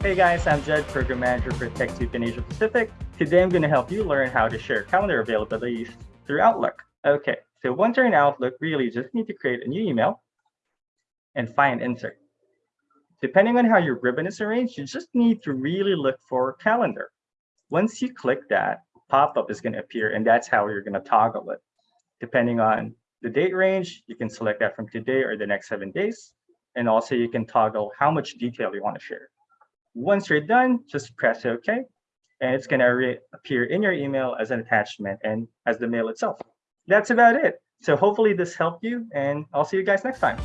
Hey guys, I'm Jed, Program Manager for TechSoup in Asia Pacific. Today I'm going to help you learn how to share calendar availabilities through Outlook. Okay, so once you're in Outlook, really just need to create a new email and find insert. Depending on how your ribbon is arranged, you just need to really look for calendar. Once you click that, pop-up is going to appear, and that's how you're going to toggle it. Depending on the date range, you can select that from today or the next seven days. And also you can toggle how much detail you want to share. Once you're done, just press OK. And it's going to appear in your email as an attachment and as the mail itself. That's about it. So hopefully this helped you, and I'll see you guys next time.